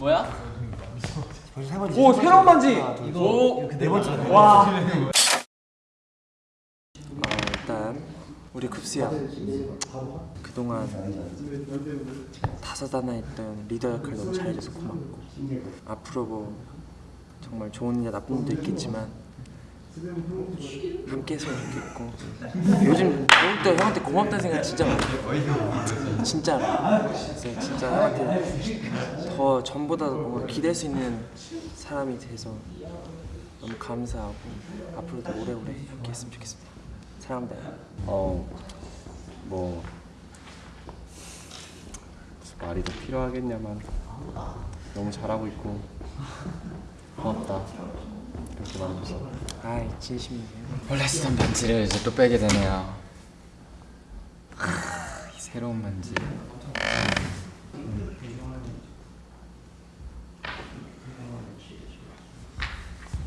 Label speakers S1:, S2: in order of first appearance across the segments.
S1: 뭐야?
S2: 오 새로운 반지.
S1: 이거
S2: 네 번째. 와.
S3: 어, 일단 우리 쿱스야 그동안 다사다난했던 리더 역할 너무 잘해줘서 고맙고 앞으로 뭐 정말 좋은 일이나 나쁜 일도 있겠지만 함께 했으면 좋겠고. 요즘 더욱더 형한테 고맙다는 생각 진짜 많아. 진짜. 그래서 진짜 형한테 더 전보다 뭔가 기댈 수 있는 사람이 돼서 너무 감사하고 앞으로도 오래오래 함께 했으면 좋겠습니다. 사랑합니다.
S4: 어, 뭐 말이 더 필요하겠냐만. 너무 잘하고 있고 고맙다 말해줘서
S3: 아이 진심이에요
S1: 원래 쓰던 반지를 이제 또 빼게 되네요. 하, 이 새로운 반지.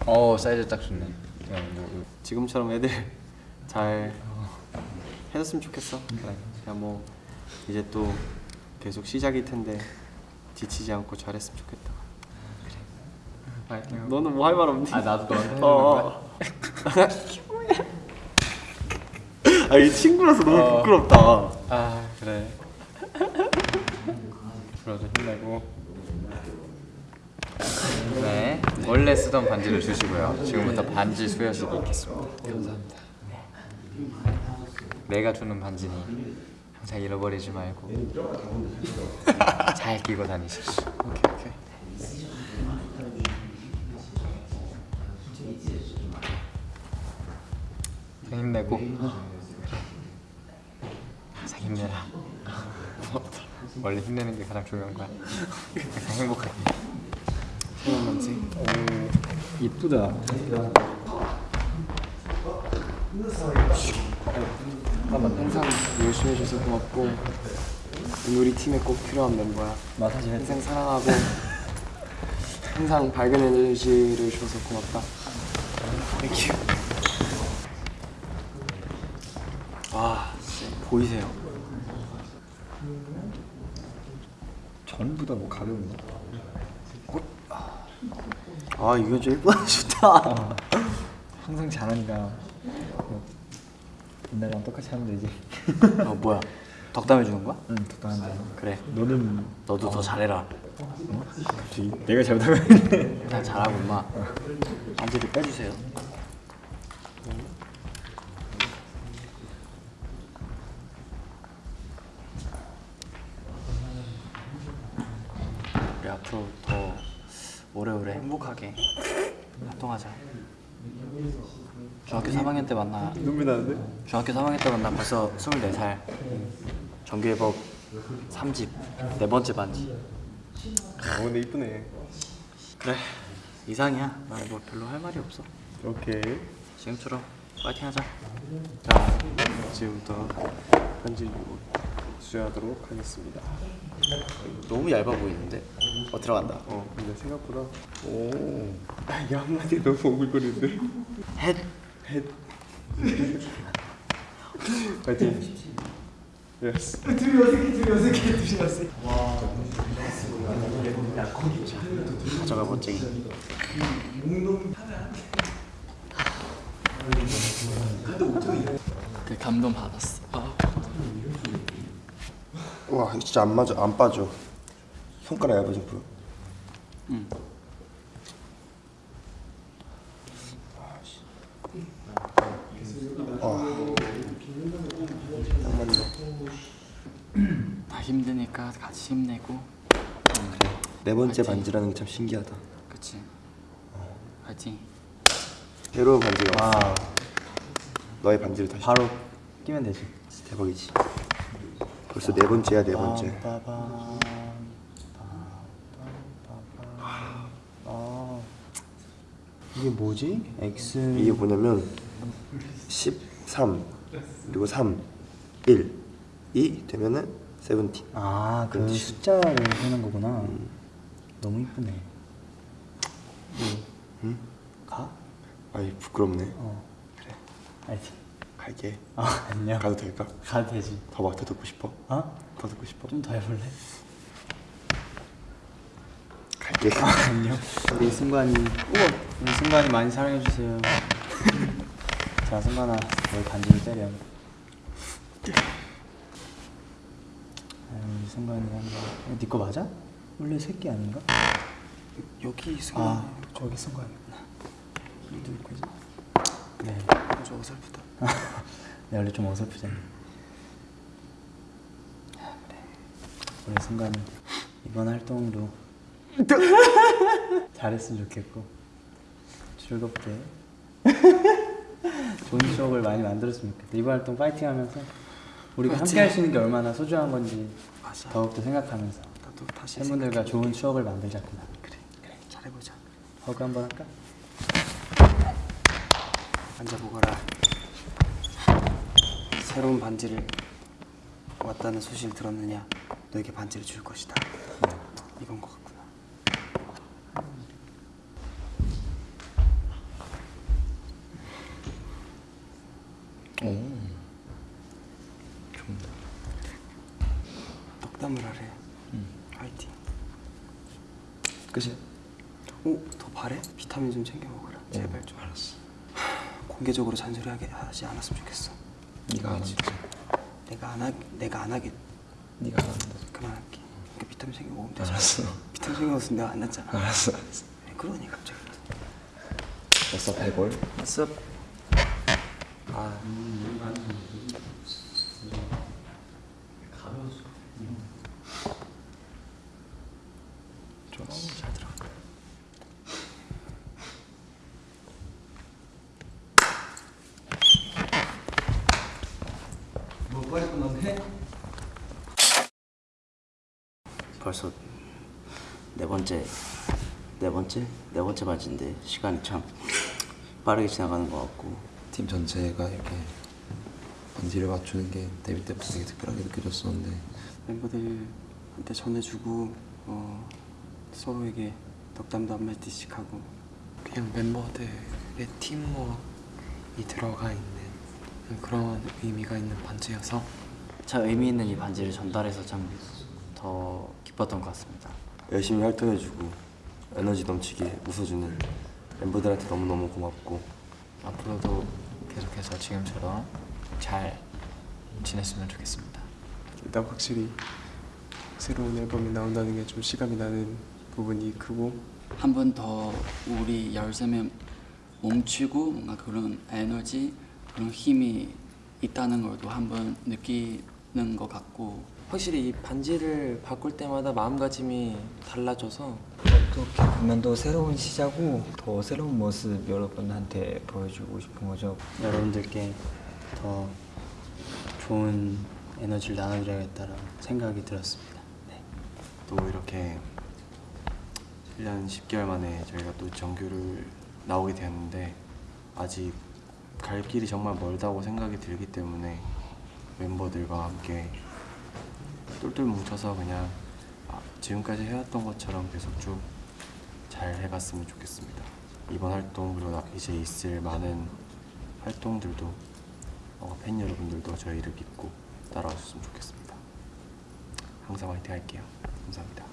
S1: 어 사이즈 딱 좋네.
S4: 뭐 지금처럼 애들 잘 해줬으면 좋겠어. 그냥 뭐 이제 또 계속 시작일 텐데 지치지 않고 잘했으면 좋겠다 너는 뭐 할 말 없니?
S1: 아 나도 너한테
S4: 어. 아이 친구라서 너무
S1: 어.
S4: 부끄럽다
S1: 아 그래.
S4: 앞으로도 힘내고
S1: 네 원래 쓰던 반지를 주시고요. 지금부터 반지 수여식이 있겠습니다. 감사합니다. 내가 주는 반지니 항상 잃어버리지 말고 잘 끼고 다니십시오. 오케이 오케이. 내고 항상 힘내라. 원래 힘내는 게 가장 중요한 거야. 항상 행복하게.
S2: 이쁘다.
S3: 항상 열심히 해줘서 고맙고 우리 팀에 꼭 필요한 멤버야
S2: 마사지 해.
S3: 항상 사랑하고 항상 밝은 에너지를 줘서 고맙다 Thank you 아 진짜 보이세요?
S2: 전부 다 뭐 가벼운 거?
S3: 아 이거 좀 예쁘다 좋다
S2: 항상 잘하니까 뭐 옛날이랑 똑같이 하면 되지.
S3: 어 뭐야 덕담해 주는 거야?
S2: 응, 적당한데.
S3: 그래
S2: 너는
S3: 너도 더 잘해라
S2: 그렇지. 내가 잘못하면
S3: 난 잘하고 임마 반지를 빼주세요 오래오래 행복하게 활동하자. 중학교 3학년 때 만나
S4: 눈물 나는데?
S3: 중학교 3학년 때 만나 벌써 24살. 정규예법 3집 네 번째 반지.
S4: 어 근데 이쁘네.
S3: 그래 이상이야. 나 뭐 별로 할 말이 없어.
S4: 오케이.
S3: 지금처럼 파이팅 하자.
S4: 자 지금부터 편지 수여하도록 하겠습니다
S3: 너무 얇아 보이는데? 어 들어간다.
S4: 어 근데 생각보다. 오. 아, 이게 한마디에 너무 오글거리는데.
S3: 헷.
S4: 헷. 파이팅. 예스
S3: 가져가 멋쟁이 그 감동 받았어. 아.
S5: 와 이거 진짜 안 맞아 안 빠져. 손가락 얇아진 거
S3: 응. 다. 힘드니까 같이 힘내고.
S5: 네 번째 반지라는 게 참 신기하다.
S3: 그치. 파이팅.
S5: 새로운 반지가 왔어. 너의 반지를 다시
S2: 바로 끼면 되지.
S5: 대박이지 벌써 네 번째야 네 번째
S2: 이게 뭐지? X
S5: 이게 뭐냐면 13 그리고 3 1 2 되면은 17
S2: 아, 그 숫자를 세는 거구나. 너무 이쁘네. 응? 가?
S5: 아이 부끄럽네
S2: 어. 그래. 알지.
S5: 갈게.
S2: 아 안녕.
S5: 가도 될까?
S2: 가도 되지.
S5: 더막더 듣고 싶어?
S2: 어?
S5: 더 듣고 싶어?
S2: 좀 더 해볼래?
S5: 갈게.
S2: 안녕. 우리 승관이. 우와. 우리 승관이 많이 사랑해 주세요. 자 승관아, 너희 반지를 때려. 아유, 우리 승관이 한다. 네거 맞아? 원래 새끼 아닌가?
S3: 여기 승관
S2: 아 저기 승관이구나. 누구 거지? 네.
S3: 좀 어설프다
S2: 네, 원래 좀 어설프잖아. 아, 그래. 우리 순간 이번 활동도 잘했으면 좋겠고 즐겁게 좋은 추억을 많이 만들었으면 좋겠다. 이번 활동 파이팅하면서 우리가 함께 할 수 있는 게 얼마나 소중한 건지
S3: 맞아.
S2: 더욱더 생각하면서 팬분들과 좋은 추억을 만들자꾸나.
S3: 그래 그래 잘해보자
S2: 허그 한번 할까?
S3: 앉아보거라. 새로운 반지를 왔다는 소식을 들었느냐? 너에게 반지를 줄 것이다. 이건 것 같구나. 덕담을 하래. 화이팅.
S1: 끝이야?
S3: 오, 더 바래? 비타민 좀 챙겨 먹어라. 제발 좀. 알았어 공개적으로 잔소리 하게 하지 않았으면 좋겠어
S1: 네가 안 한다.
S3: 내가 안 하, 내가 안 하게
S1: 네가 안 한다.
S3: 그만할게. 그러니까 비타민 챙겨 먹으면 되잖아.
S1: 알았어.
S3: 비타민 챙겨 먹었으면 내가 안 났잖아.
S1: 알았어. 알았어.
S3: 왜 그러니 갑자기.
S1: 됐어 발골.
S3: 왔어. 아, 잘 들어.
S6: 벌써 네 번째 네 번째? 네 번째 반지인데 시간이 참 빠르게 지나가는 것 같고.
S7: 팀 전체가 이렇게 반지를 맞추는 게 데뷔 때부터 되게 특별하게 느껴졌었는데.
S3: 멤버들한테 전해주고 어, 서로에게 덕담도 한 마디씩 하고.
S8: 그냥 멤버들의 팀워크이 들어가 있는 그런 의미가 있는 반지여서
S6: 참 의미 있는 이 반지를 전달해서 참 더 기뻤던 것 같습니다.
S4: 열심히 활동해주고 에너지 넘치게 웃어주는 멤버들한테 너무너무 고맙고
S1: 앞으로도 계속해서 지금처럼 잘 지냈으면 좋겠습니다.
S9: 일단 확실히 새로운 앨범이 나온다는 게좀 실감이 나는 부분이 크고
S10: 한 번 더 우리 13명 뭉치고 뭔가 그런 에너지 그런 힘이 있다는 걸도 한번 느끼는 것 같고
S3: 확실히 이 반지를 바꿀 때마다 마음가짐이 달라져서
S11: 어떻게 보면 또 새로운 시작고 더 새로운 모습 여러분한테 보여주고 싶은 거죠.
S2: 여러분들께 더 좋은 에너지를 나눠드려야겠다라는 생각이 들었습니다. 네.
S4: 또 이렇게 1년 10개월 만에 저희가 또 정규를 나오게 되었는데 아직 갈 길이 정말 멀다고 생각이 들기 때문에 멤버들과 함께 똘똘 뭉쳐서 그냥 아, 지금까지 해왔던 것처럼 계속 쭉 잘 해갔으면 좋겠습니다. 이번 활동 그리고 나- 이제 있을 많은 활동들도 어, 팬 여러분들도 저희를 믿고 따라와 주셨으면 좋겠습니다. 항상 화이팅 할게요. 감사합니다.